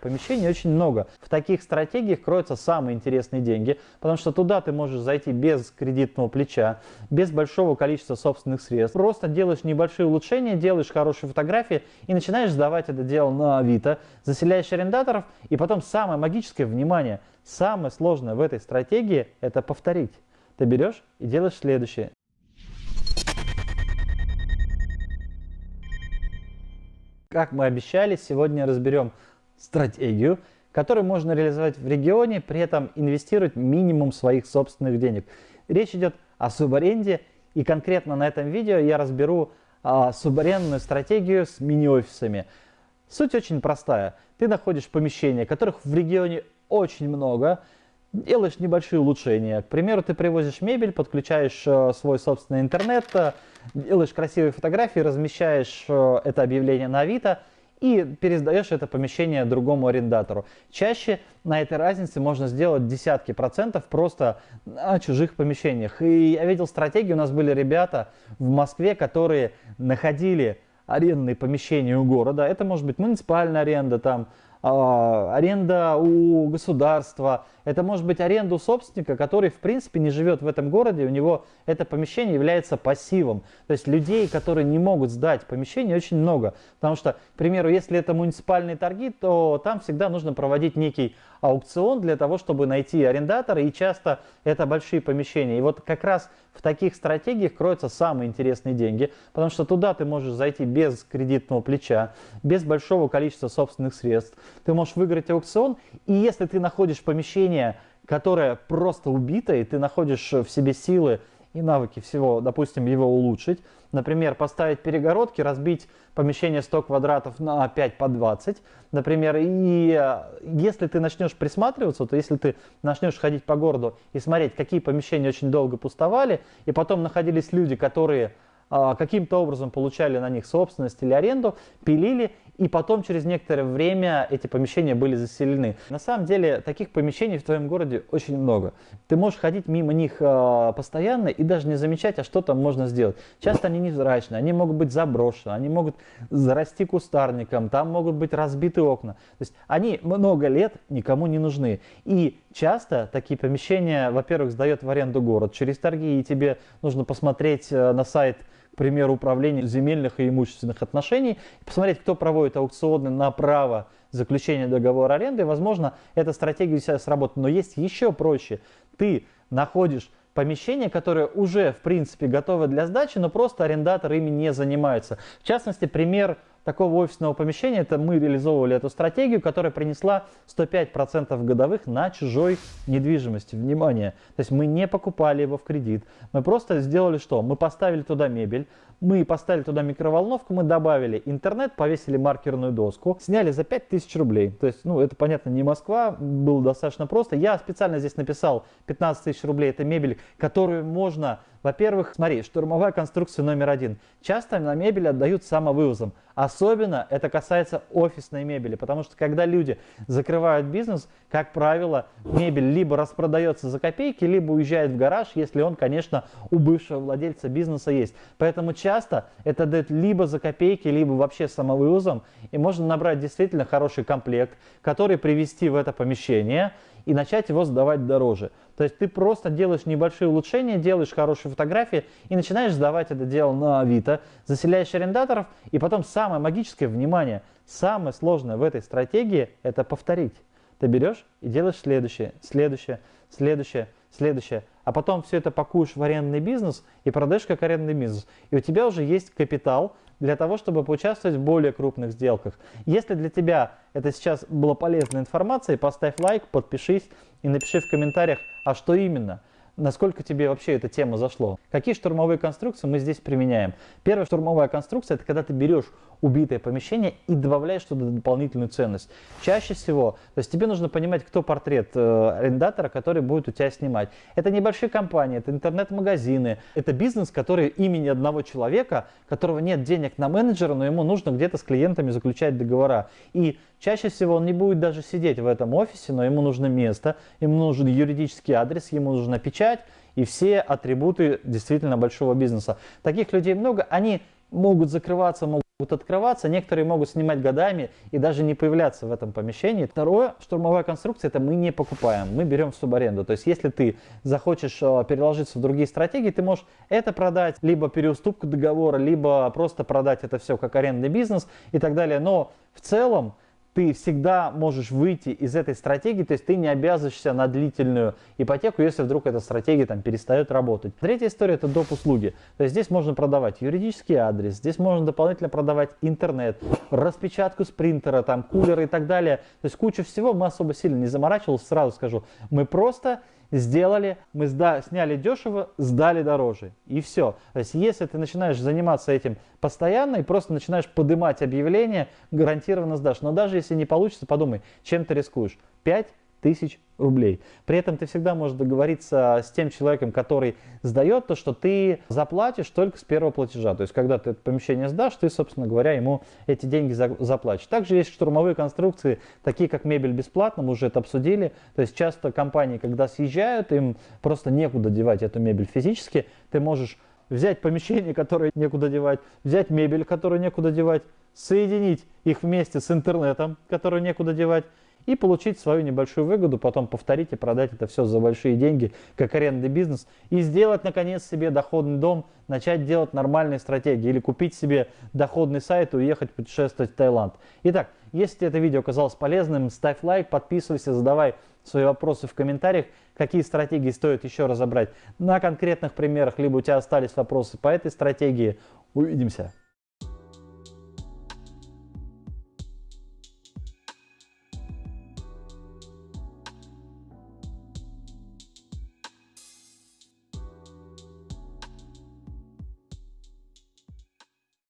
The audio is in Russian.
помещений очень много. В таких стратегиях кроются самые интересные деньги, потому что туда ты можешь зайти без кредитного плеча, без большого количества собственных средств. Просто делаешь небольшие улучшения, делаешь хорошие фотографии и начинаешь сдавать это дело на Авито, заселяешь арендаторов и потом самое магическое, внимание, самое сложное в этой стратегии это повторить. Ты берешь и делаешь следующее. Как мы обещали, сегодня разберем стратегию, которую можно реализовать в регионе, при этом инвестировать минимум своих собственных денег. Речь идет о субаренде, и конкретно на этом видео я разберу а, субарендную стратегию с мини-офисами. Суть очень простая. Ты находишь помещения, которых в регионе очень много, делаешь небольшие улучшения. К примеру, ты привозишь мебель, подключаешь э, свой собственный интернет, э, делаешь красивые фотографии, размещаешь э, это объявление на Авито и пересдаешь это помещение другому арендатору. Чаще на этой разнице можно сделать десятки процентов просто на чужих помещениях. И я видел стратегии, у нас были ребята в Москве, которые находили арендные помещения у города. Это может быть муниципальная аренда, там аренда у государства, это может быть аренда у собственника, который в принципе не живет в этом городе, у него это помещение является пассивом. То есть людей, которые не могут сдать помещение, очень много. Потому что, к примеру, если это муниципальные торги, то там всегда нужно проводить некий аукцион для того, чтобы найти арендатора, и часто это большие помещения. И вот как раз в таких стратегиях кроются самые интересные деньги, потому что туда ты можешь зайти без кредитного плеча, без большого количества собственных средств. Ты можешь выиграть аукцион, и если ты находишь помещение, которое просто убито, и ты находишь в себе силы и навыки всего, допустим, его улучшить. Например, поставить перегородки, разбить помещение 100 квадратов на 5 по 20. Например, и э, если ты начнешь присматриваться, то если ты начнешь ходить по городу и смотреть, какие помещения очень долго пустовали, и потом находились люди, которые а, каким-то образом получали на них собственность или аренду, пилили, и потом через некоторое время эти помещения были заселены. На самом деле таких помещений в твоем городе очень много. Ты можешь ходить мимо них а, постоянно и даже не замечать, а что там можно сделать. Часто они невзрачные, они могут быть заброшены, они могут зарасти кустарником, там могут быть разбиты окна. То есть они много лет никому не нужны. И часто такие помещения, во-первых, сдает в аренду город через торги, и тебе нужно посмотреть э, на сайт примеру, управления земельных и имущественных отношений, посмотреть, кто проводит аукционы на право заключения договора аренды, возможно, эта стратегия у себя сработает. Но есть еще проще. Ты находишь помещение, которое уже, в принципе, готово для сдачи, но просто арендатор ими не занимается. В частности, пример такого офисного помещения, это мы реализовывали эту стратегию, которая принесла 105% годовых на чужой недвижимости. Внимание! То есть мы не покупали его в кредит, мы просто сделали что? Мы поставили туда мебель, мы поставили туда микроволновку, мы добавили интернет, повесили маркерную доску, сняли за 5000 рублей. То есть, ну, это, понятно, не Москва, было достаточно просто. Я специально здесь написал 15 тысяч рублей, это мебель, которую можно во-первых, смотри, штурмовая конструкция номер один. Часто на мебель отдают самовывозом. Особенно это касается офисной мебели, потому что когда люди закрывают бизнес, как правило, мебель либо распродается за копейки, либо уезжает в гараж, если он, конечно, у бывшего владельца бизнеса есть. Поэтому часто это дают либо за копейки, либо вообще самовывозом, и можно набрать действительно хороший комплект, который привести в это помещение и начать его сдавать дороже. То есть ты просто делаешь небольшие улучшения, делаешь хорошие фотографии и начинаешь сдавать это дело на Авито, заселяешь арендаторов, и потом самое магическое, внимание, самое сложное в этой стратегии – это повторить. Ты берешь и делаешь следующее, следующее, следующее, следующее, а потом все это пакуешь в арендный бизнес и продаешь как арендный бизнес. И у тебя уже есть капитал для того, чтобы поучаствовать в более крупных сделках. Если для тебя это сейчас была полезная информация, поставь лайк, подпишись и напиши в комментариях, а что именно – насколько тебе вообще эта тема зашло. Какие штурмовые конструкции мы здесь применяем? Первая штурмовая конструкция – это когда ты берешь убитое помещение и добавляешь туда дополнительную ценность. Чаще всего, то есть тебе нужно понимать, кто портрет э, арендатора, который будет у тебя снимать. Это небольшие компании, это интернет-магазины, это бизнес, который имени одного человека, которого нет денег на менеджера, но ему нужно где-то с клиентами заключать договора. И чаще всего он не будет даже сидеть в этом офисе, но ему нужно место, ему нужен юридический адрес, ему нужна печать, и все атрибуты действительно большого бизнеса. Таких людей много, они могут закрываться, могут открываться, некоторые могут снимать годами и даже не появляться в этом помещении. Второе, штурмовая конструкция, это мы не покупаем, мы берем в субаренду. То есть если ты захочешь э, переложиться в другие стратегии, ты можешь это продать, либо переуступку договора, либо просто продать это все как арендный бизнес и так далее. Но в целом ты всегда можешь выйти из этой стратегии, то есть ты не обязываешься на длительную ипотеку, если вдруг эта стратегия там перестает работать. Третья история это доп. услуги. То есть здесь можно продавать юридический адрес, здесь можно дополнительно продавать интернет, распечатку с принтера, там кулеры и так далее. То есть куча всего, мы особо сильно не заморачивались, сразу скажу. Мы просто сделали, мы сда сняли дешево, сдали дороже. И все. То есть если ты начинаешь заниматься этим постоянно и просто начинаешь поднимать объявления, гарантированно сдашь. Но даже если не получится, подумай, чем ты рискуешь. 5 тысяч рублей. При этом ты всегда можешь договориться с тем человеком, который сдает то, что ты заплатишь только с первого платежа. То есть, когда ты это помещение сдашь, ты, собственно говоря, ему эти деньги заплатишь. Также есть штурмовые конструкции, такие как мебель бесплатно, мы уже это обсудили. То есть, часто компании, когда съезжают, им просто некуда девать эту мебель физически. Ты можешь взять помещение, которое некуда девать, взять мебель, которую некуда девать, соединить их вместе с интернетом, который некуда девать, и получить свою небольшую выгоду, потом повторить и продать это все за большие деньги, как арендный бизнес, и сделать, наконец, себе доходный дом, начать делать нормальные стратегии, или купить себе доходный сайт и уехать путешествовать в Таиланд. Итак, если это видео оказалось полезным, ставь лайк, подписывайся, задавай свои вопросы в комментариях, какие стратегии стоит еще разобрать на конкретных примерах, либо у тебя остались вопросы по этой стратегии. Увидимся!